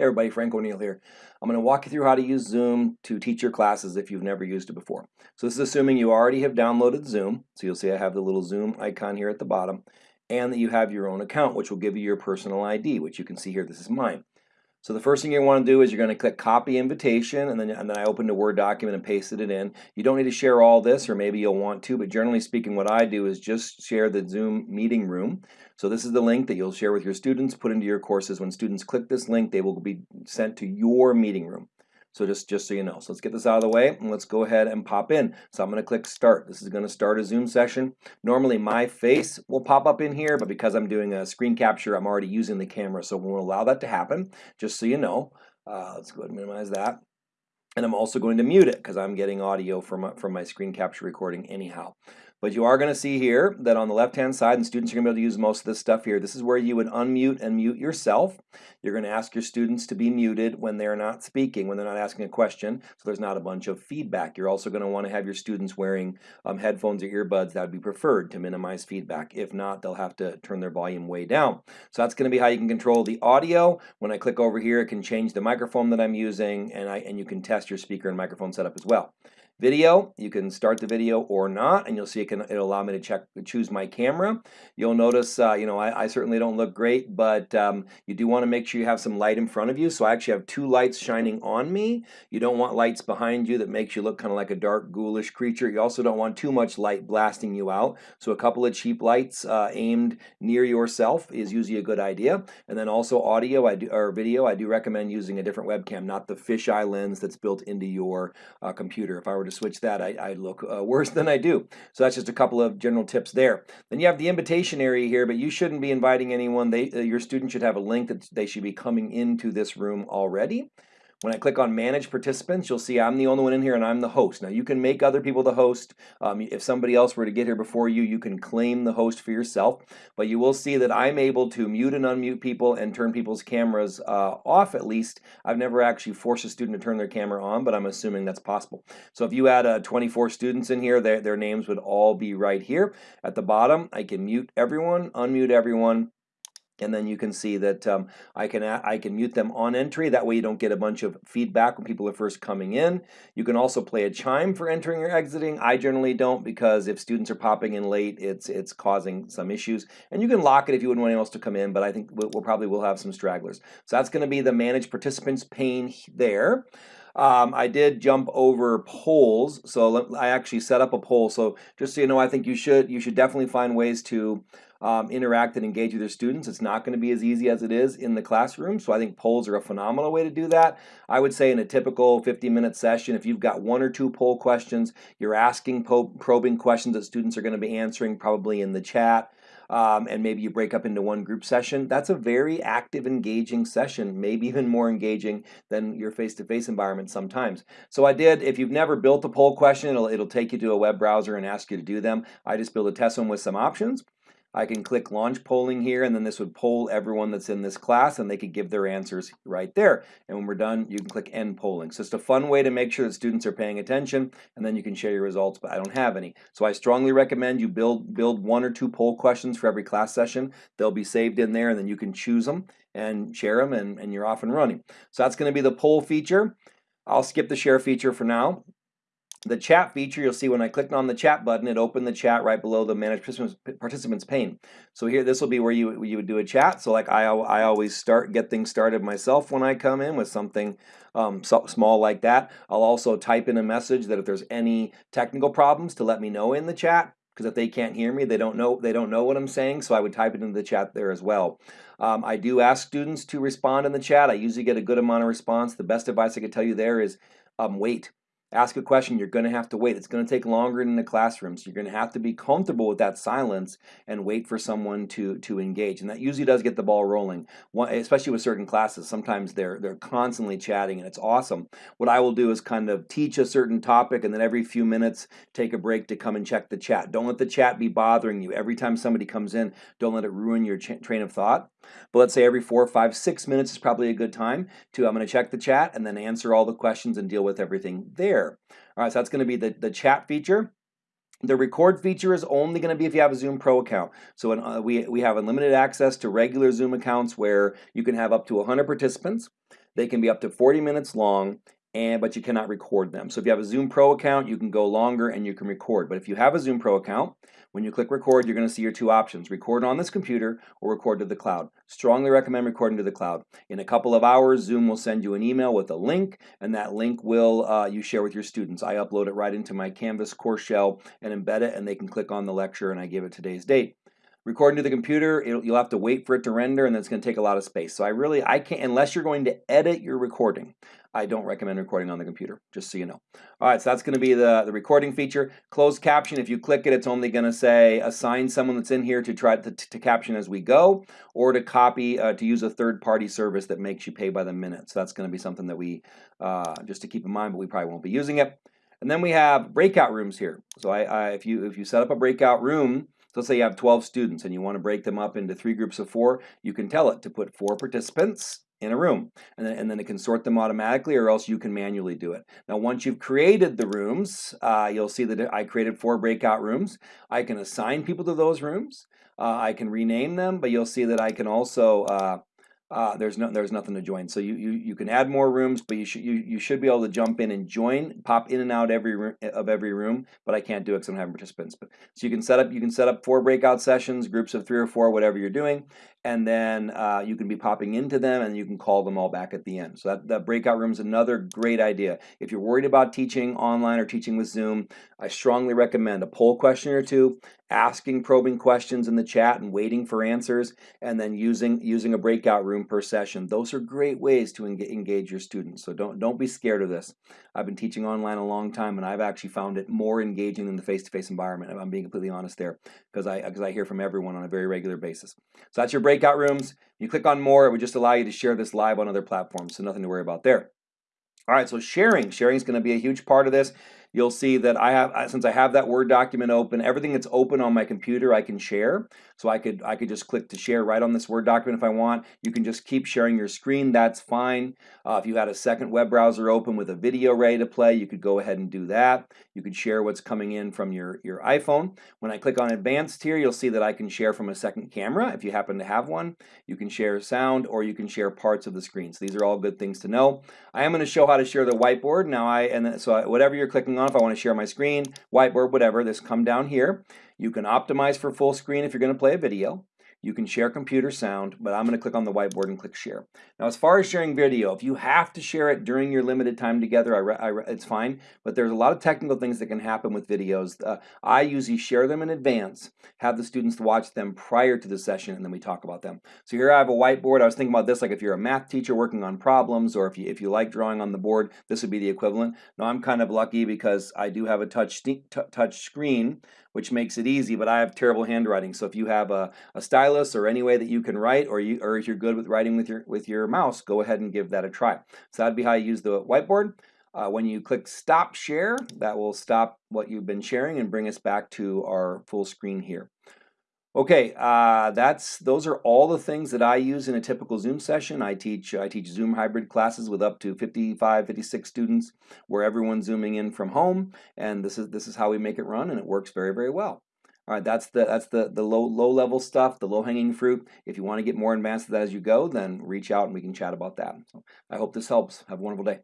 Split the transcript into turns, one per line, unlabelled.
Hey everybody, Frank O'Neill here. I'm going to walk you through how to use Zoom to teach your classes if you've never used it before. So this is assuming you already have downloaded Zoom. So you'll see I have the little Zoom icon here at the bottom and that you have your own account which will give you your personal ID which you can see here this is mine. So the first thing you want to do is you're going to click copy invitation and then, and then I opened a Word document and pasted it in. You don't need to share all this or maybe you'll want to but generally speaking what I do is just share the Zoom meeting room. So this is the link that you'll share with your students, put into your courses. When students click this link they will be sent to your meeting room. So just, just so you know. So let's get this out of the way and let's go ahead and pop in. So I'm going to click start. This is going to start a Zoom session. Normally my face will pop up in here, but because I'm doing a screen capture, I'm already using the camera. So we'll allow that to happen, just so you know. Uh, let's go ahead and minimize that. And I'm also going to mute it because I'm getting audio from from my screen capture recording anyhow. But you are going to see here that on the left-hand side, and students are going to be able to use most of this stuff here, this is where you would unmute and mute yourself. You're going to ask your students to be muted when they're not speaking, when they're not asking a question, so there's not a bunch of feedback. You're also going to want to have your students wearing um, headphones or earbuds. That would be preferred to minimize feedback. If not, they'll have to turn their volume way down. So that's going to be how you can control the audio. When I click over here, it can change the microphone that I'm using, and, I, and you can test your speaker and microphone setup as well. Video, you can start the video or not, and you'll see it can it'll allow me to check choose my camera. You'll notice, uh, you know, I, I, certainly don't look great, but um, you do want to make sure you have some light in front of you. So I actually have two lights shining on me. You don't want lights behind you that makes you look kind of like a dark, ghoulish creature. You also don't want too much light blasting you out. So a couple of cheap lights uh, aimed near yourself is usually a good idea. And then also audio, I do or video, I do recommend using a different webcam, not the fisheye lens that's built into your uh, computer. If I were to to switch that, I, I look uh, worse than I do. So that's just a couple of general tips there. Then you have the invitation area here, but you shouldn't be inviting anyone. They, uh, your student should have a link that they should be coming into this room already. When I click on manage participants, you'll see I'm the only one in here and I'm the host. Now you can make other people the host. Um, if somebody else were to get here before you, you can claim the host for yourself. But you will see that I'm able to mute and unmute people and turn people's cameras uh, off at least. I've never actually forced a student to turn their camera on, but I'm assuming that's possible. So if you had uh, 24 students in here, their, their names would all be right here. At the bottom, I can mute everyone, unmute everyone, and then you can see that um, I can I can mute them on entry. That way you don't get a bunch of feedback when people are first coming in. You can also play a chime for entering or exiting. I generally don't because if students are popping in late it's it's causing some issues. And you can lock it if you wouldn't want anyone else to come in but I think we'll, we'll probably will have some stragglers. So that's going to be the manage participants pane there um, I did jump over polls, so I actually set up a poll. So just so you know, I think you should you should definitely find ways to um, interact and engage with your students. It's not going to be as easy as it is in the classroom, so I think polls are a phenomenal way to do that. I would say in a typical 50-minute session, if you've got one or two poll questions, you're asking probing questions that students are going to be answering probably in the chat um, and maybe you break up into one group session, that's a very active, engaging session, maybe even more engaging than your face-to-face -face environment sometimes. So I did, if you've never built a poll question, it'll, it'll take you to a web browser and ask you to do them. I just built a test one with some options. I can click launch polling here and then this would poll everyone that's in this class and they could give their answers right there. And when we're done, you can click end polling. So it's a fun way to make sure that students are paying attention and then you can share your results, but I don't have any. So I strongly recommend you build, build one or two poll questions for every class session. They'll be saved in there and then you can choose them and share them and, and you're off and running. So that's gonna be the poll feature. I'll skip the share feature for now. The chat feature, you'll see when I clicked on the chat button, it opened the chat right below the manage participants pane. So here, this will be where you, you would do a chat. So like I, I always start, get things started myself when I come in with something um, so small like that. I'll also type in a message that if there's any technical problems to let me know in the chat because if they can't hear me, they don't know they don't know what I'm saying. So I would type it into the chat there as well. Um, I do ask students to respond in the chat. I usually get a good amount of response. The best advice I could tell you there is um, wait ask a question, you're going to have to wait. It's going to take longer in the classroom, so you're going to have to be comfortable with that silence and wait for someone to to engage. And that usually does get the ball rolling, especially with certain classes. Sometimes they're they're constantly chatting, and it's awesome. What I will do is kind of teach a certain topic, and then every few minutes take a break to come and check the chat. Don't let the chat be bothering you. Every time somebody comes in, don't let it ruin your train of thought. But let's say every four, five, six minutes is probably a good time to I'm going to check the chat and then answer all the questions and deal with everything there. All right, so that's going to be the, the chat feature. The record feature is only going to be if you have a Zoom Pro account. So uh, we, we have unlimited access to regular Zoom accounts where you can have up to 100 participants. They can be up to 40 minutes long, and but you cannot record them. So if you have a Zoom Pro account, you can go longer and you can record. But if you have a Zoom Pro account, when you click record, you're going to see your two options, record on this computer or record to the cloud. Strongly recommend recording to the cloud. In a couple of hours, Zoom will send you an email with a link, and that link will uh, you share with your students. I upload it right into my Canvas course shell and embed it, and they can click on the lecture, and I give it today's date recording to the computer you'll have to wait for it to render and it's going to take a lot of space so i really i can't unless you're going to edit your recording I don't recommend recording on the computer, just so you know. All right, so that's going to be the, the recording feature. Closed caption, if you click it, it's only going to say assign someone that's in here to try to, to caption as we go, or to copy, uh, to use a third-party service that makes you pay by the minute. So that's going to be something that we, uh, just to keep in mind, but we probably won't be using it. And then we have breakout rooms here. So I, I, if, you, if you set up a breakout room, so let's say you have 12 students and you want to break them up into three groups of four, you can tell it to put four participants in a room and then, and then it can sort them automatically or else you can manually do it. Now once you've created the rooms, uh, you'll see that I created four breakout rooms. I can assign people to those rooms. Uh, I can rename them, but you'll see that I can also uh, uh, there's no there's nothing to join. So you, you you can add more rooms, but you should you, you should be able to jump in and join, pop in and out every room of every room. But I can't do it because I'm having participants. But so you can set up you can set up four breakout sessions, groups of three or four, whatever you're doing, and then uh, you can be popping into them and you can call them all back at the end. So that, that breakout room is another great idea. If you're worried about teaching online or teaching with Zoom, I strongly recommend a poll question or two, asking probing questions in the chat and waiting for answers, and then using using a breakout room per session. Those are great ways to engage your students. So don't don't be scared of this. I've been teaching online a long time, and I've actually found it more engaging than the face-to-face -face environment. I'm being completely honest there, because I because I hear from everyone on a very regular basis. So that's your breakout rooms. You click on more, it would just allow you to share this live on other platforms, so nothing to worry about there. All right, so sharing. Sharing is going to be a huge part of this you'll see that I have, since I have that Word document open, everything that's open on my computer I can share. So I could, I could just click to share right on this Word document if I want. You can just keep sharing your screen, that's fine. Uh, if you had a second web browser open with a video ready to play, you could go ahead and do that. You could share what's coming in from your, your iPhone. When I click on advanced here, you'll see that I can share from a second camera if you happen to have one. You can share sound or you can share parts of the screen. So these are all good things to know. I am going to show how to share the whiteboard. Now I, and so whatever you're clicking on, if I want to share my screen, whiteboard, whatever, this come down here. You can optimize for full screen if you're going to play a video. You can share computer sound, but I'm going to click on the whiteboard and click share. Now, as far as sharing video, if you have to share it during your limited time together, I I it's fine, but there's a lot of technical things that can happen with videos. Uh, I usually share them in advance, have the students watch them prior to the session, and then we talk about them. So here I have a whiteboard. I was thinking about this, like if you're a math teacher working on problems, or if you, if you like drawing on the board, this would be the equivalent. Now, I'm kind of lucky because I do have a touch, touch screen, which makes it easy, but I have terrible handwriting. So if you have a, a stylus or any way that you can write, or you or if you're good with writing with your with your mouse, go ahead and give that a try. So that'd be how you use the whiteboard. Uh, when you click stop share, that will stop what you've been sharing and bring us back to our full screen here. Okay, uh, that's those are all the things that I use in a typical Zoom session. I teach I teach Zoom hybrid classes with up to 55, 56 students where everyone's zooming in from home and this is this is how we make it run and it works very very well. All right, that's the that's the the low low level stuff, the low hanging fruit. If you want to get more advanced as you go, then reach out and we can chat about that. So I hope this helps. Have a wonderful day.